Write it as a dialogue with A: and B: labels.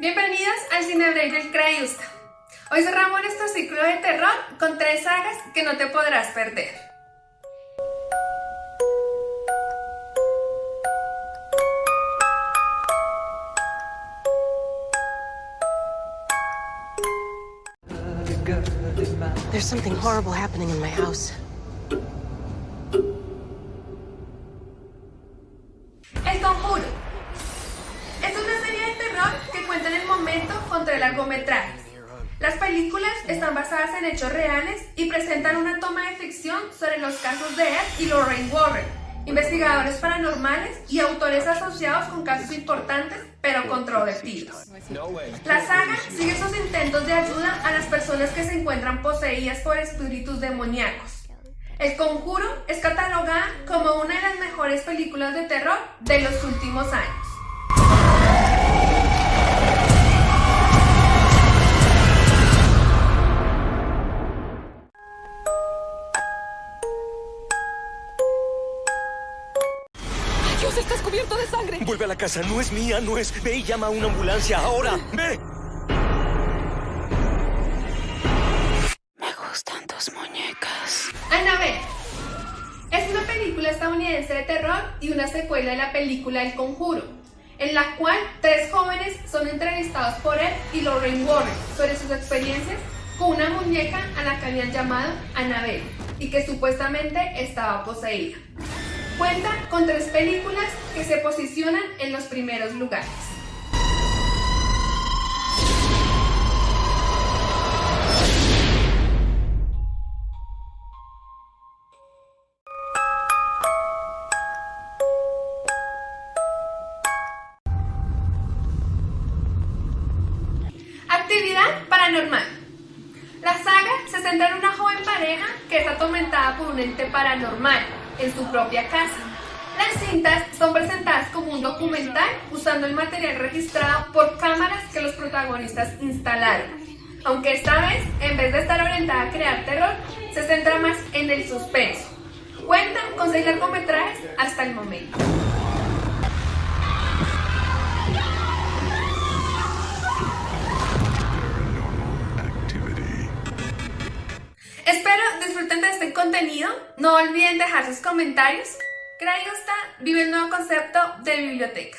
A: Bienvenidos al Cinebreak del Crayusta. Hoy cerramos nuestro ciclo de terror con tres sagas que no te podrás perder.
B: There's something horrible happening in my house.
A: Momento contra el largometraje. Las películas están basadas en hechos reales y presentan una toma de ficción sobre los casos de Ed y Lorraine Warren, investigadores paranormales y autores asociados con casos importantes pero controvertidos. La saga sigue sus intentos de ayuda a las personas que se encuentran poseídas por espíritus demoníacos. El Conjuro es catalogada como una de las mejores películas de terror de los últimos años.
B: Estás cubierto de sangre.
C: Vuelve a la casa, no es mía, no es. Ve y llama a una ambulancia ahora. Ve.
B: Me gustan tus muñecas.
A: Annabelle es una película estadounidense de terror y una secuela de la película El Conjuro, en la cual tres jóvenes son entrevistados por él y Lorraine Warren sobre sus experiencias con una muñeca a la que habían llamado Annabelle y que supuestamente estaba poseída. Cuenta con tres películas que se posicionan en los primeros lugares. Actividad paranormal. La saga se centra en una joven pareja que es atormentada por un ente paranormal en su propia casa. Las cintas son presentadas como un documental usando el material registrado por cámaras que los protagonistas instalaron. Aunque esta vez, en vez de estar orientada a crear terror, se centra más en el suspenso. Cuentan con seis largometrajes hasta el momento. Espero disfruten de este contenido. No olviden dejar sus comentarios. Crayusta vive el nuevo concepto de biblioteca.